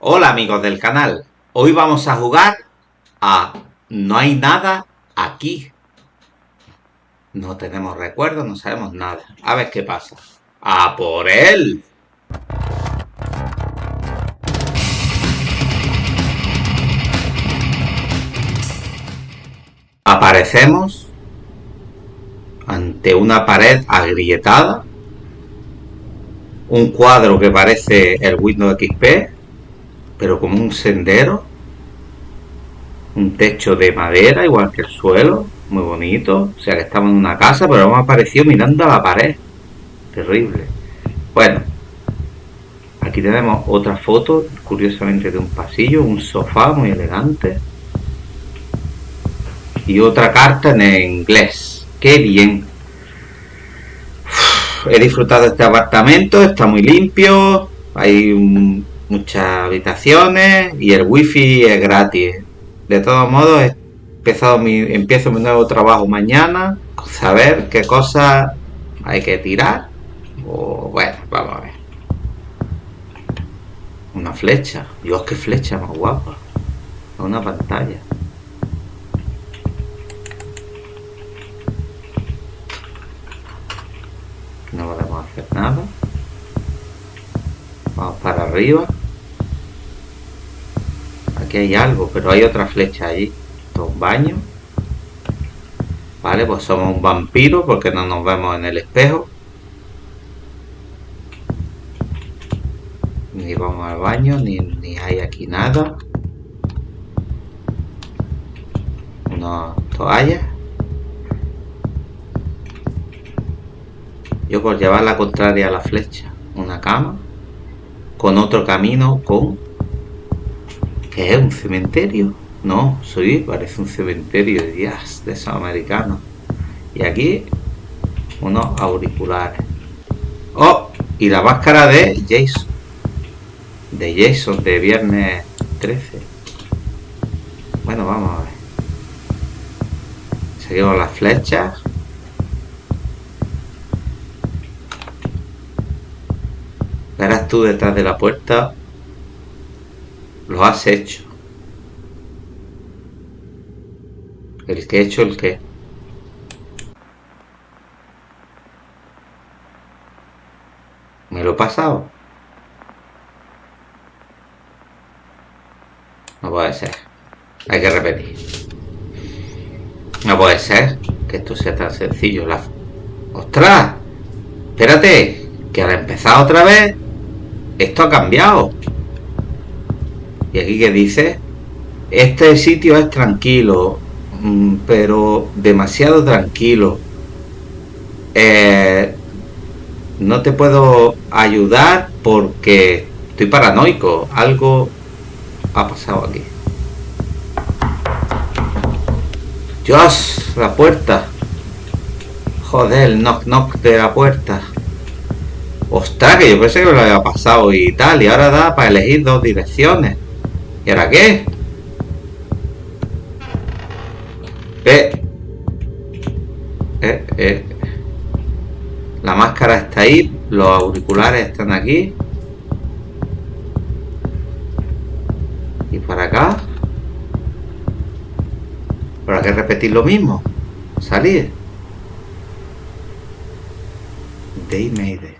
Hola amigos del canal, hoy vamos a jugar a No hay nada aquí. No tenemos recuerdos, no sabemos nada. A ver qué pasa. ¡A por él! Aparecemos ante una pared agrietada, un cuadro que parece el Windows XP, pero como un sendero, un techo de madera, igual que el suelo, muy bonito, o sea que estamos en una casa, pero hemos aparecido mirando a la pared, terrible. Bueno, aquí tenemos otra foto, curiosamente de un pasillo, un sofá muy elegante, y otra carta en inglés, qué bien. He disfrutado de este apartamento, está muy limpio, hay un muchas habitaciones y el wifi es gratis. De todos modos, empezado mi, empiezo mi nuevo trabajo mañana, saber qué cosas hay que tirar. O bueno, vamos a ver. Una flecha. Dios, qué flecha más guapa. Una pantalla. No podemos hacer nada. Vamos para arriba. Aquí hay algo, pero hay otra flecha allí. Esto un baño. Vale, pues somos un vampiro porque no nos vemos en el espejo. Ni vamos al baño, ni, ni hay aquí nada. Una toalla. Yo por llevar la contraria a la flecha. Una cama. Con otro camino con ¿Qué es? ¿Un cementerio? No, soy, parece un cementerio de días de esos americanos. Y aquí, unos auriculares. ¡Oh! Y la máscara de Jason. De Jason, de viernes 13. Bueno, vamos a ver. Seguimos las flechas. Verás tú detrás de la puerta lo has hecho. El que he hecho el que. ¿Me lo he pasado? No puede ser. Hay que repetir. No puede ser que esto sea tan sencillo. La... ¡Ostras! Espérate, que al empezar otra vez, esto ha cambiado. Y aquí que dice, este sitio es tranquilo, mm, pero demasiado tranquilo. Eh, no te puedo ayudar porque estoy paranoico. Algo ha pasado aquí. Dios, la puerta. Joder, el knock knock de la puerta. Ostras, que yo pensé que me lo había pasado y tal. Y ahora da para elegir dos direcciones. ¿Y ahora qué? Eh. Eh, eh. La máscara está ahí, los auriculares están aquí. Y para acá. ¿Para qué repetir lo mismo? Salir. Day made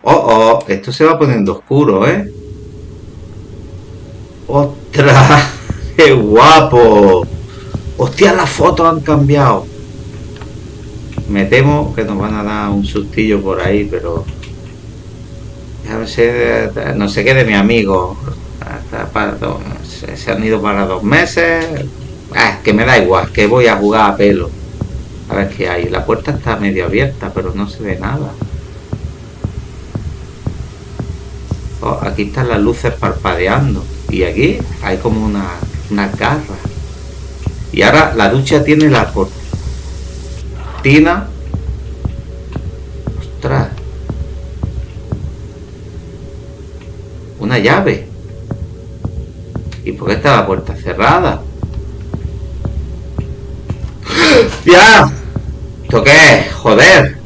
Oh, oh, esto se va poniendo oscuro, ¿eh? ¡Ostras! ¡Qué guapo! ¡Hostia, las fotos han cambiado! Me temo que nos van a dar un sustillo por ahí, pero... No sé, no sé qué de mi amigo. Se han ido para dos meses. Ah, que me da igual, que voy a jugar a pelo. A ver qué hay. La puerta está medio abierta, pero no se ve nada. Oh, aquí están las luces parpadeando. Y aquí hay como una, una garra. Y ahora la ducha tiene la cortina. Ostras. Una llave. ¿Y por qué está la puerta cerrada? ¡Ya! ¿Esto qué es? ¡Joder!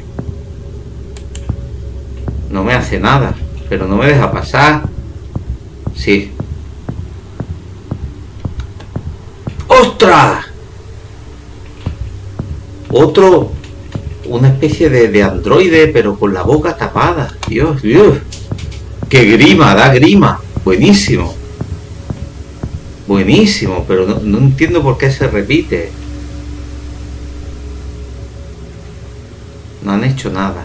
No me hace nada. Pero no me deja pasar. Sí, ¡Ostras! Otro, una especie de, de androide, pero con la boca tapada. Dios, Dios. ¡Qué grima! Da grima. Buenísimo. Buenísimo, pero no, no entiendo por qué se repite. No han hecho nada.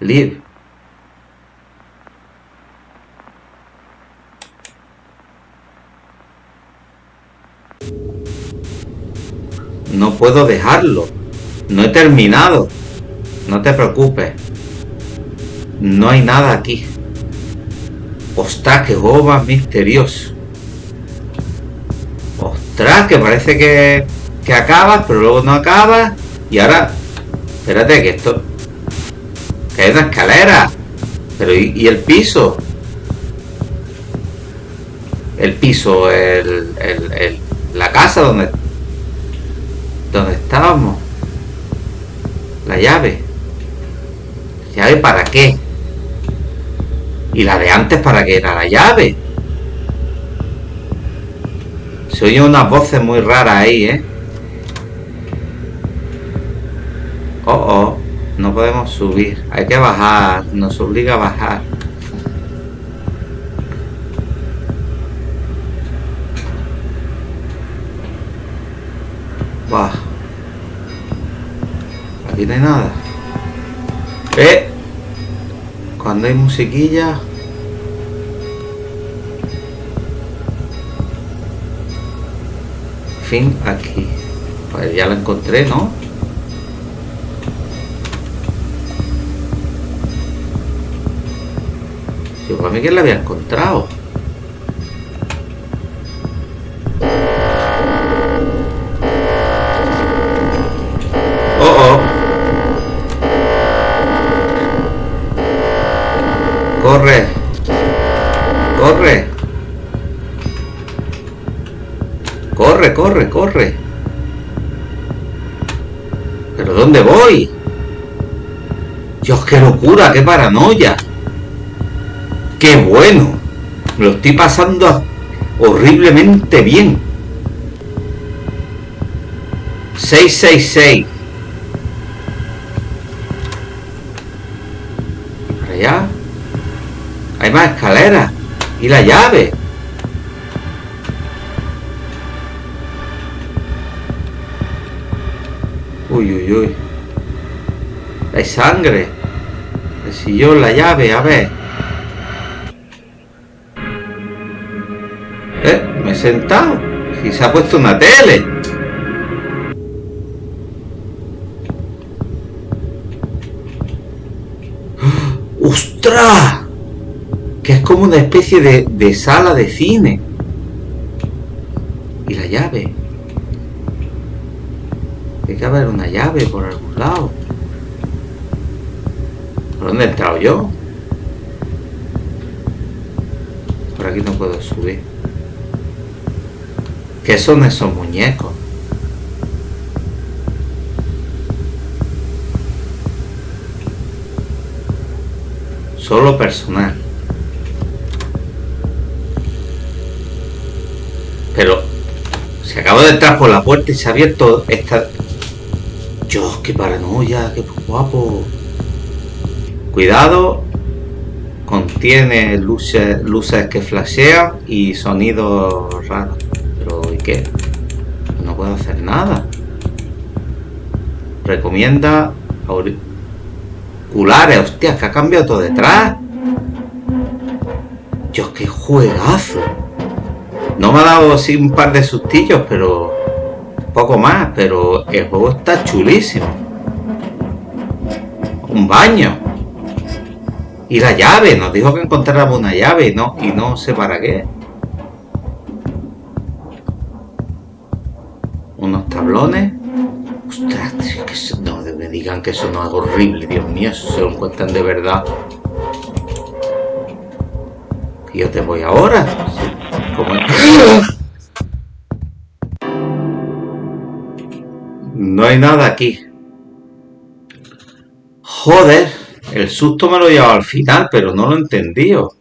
Live. No puedo dejarlo. No he terminado. No te preocupes. No hay nada aquí. Ostras, juego más misterioso. Ostras, que parece que, que acabas, pero luego no acabas. Y ahora, espérate que esto... Que hay una escalera. Pero ¿y, el piso? El piso, el, el, la casa donde donde estábamos. La llave. ¿Llave para qué? ¿Y la de antes para qué era la llave? Se oye unas voces muy raras ahí, ¿eh? Oh, oh, no podemos subir. Hay que bajar. Nos obliga a bajar. Aquí no hay nada. Eh. Cuando hay musiquilla. Fin aquí. Pues ya la encontré, ¿no? Yo para mí que la había encontrado. ¿Pero dónde voy? Dios, qué locura, qué paranoia. Qué bueno. Lo estoy pasando horriblemente bien. 666. Para allá. Hay más escaleras. Y la llave. Uy, uy, uy. Hay sangre. El sillón, la llave, a ver. Eh, me he sentado. Y se ha puesto una tele. ¡Ostras! que es como una especie de, sala de cine. Y la llave. Tiene que haber una llave por algún lado. ¿Por dónde he entrado yo? Por aquí no puedo subir. ¿Qué son esos muñecos? Solo personal. Pero se acaba de entrar por la puerta y se ha abierto esta... Dios, qué paranoia, qué guapo. Cuidado, contiene luces, que flashean y sonidos raros. Pero ¿y qué? No puedo hacer nada. Recomienda auriculares. Hostia, que ha cambiado todo detrás. Dios, qué juegazo. No me ha dado así un par de sustillos, pero poco más, pero el juego está chulísimo. Un baño. Y la llave, nos dijo que encontráramos una llave no, y no sé para qué. Unos tablones. Ostras, que no me digan que eso no es horrible, Dios mío, eso se lo encuentran de verdad. Y yo te voy ahora. No hay nada aquí. Joder, el susto me lo he llevado al final, pero no lo he entendido.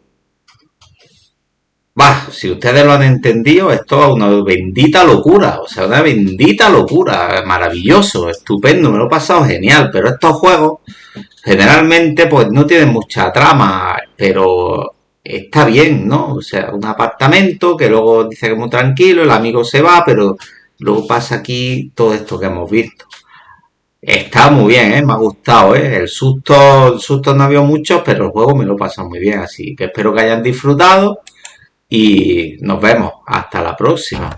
Va, si ustedes lo han entendido, esto es una bendita locura, o sea, una bendita locura, maravilloso, estupendo, me lo he pasado genial, pero estos juegos generalmente pues no tienen mucha trama, pero está bien, ¿no? O sea, un apartamento que luego dice que es muy tranquilo, el amigo se va, pero luego pasa aquí todo esto que hemos visto. Está muy bien, ¿eh? me ha gustado, ¿eh? el susto, el susto no había muchos, pero el juego me lo he pasado muy bien, así que espero que hayan disfrutado y nos vemos. Hasta la próxima.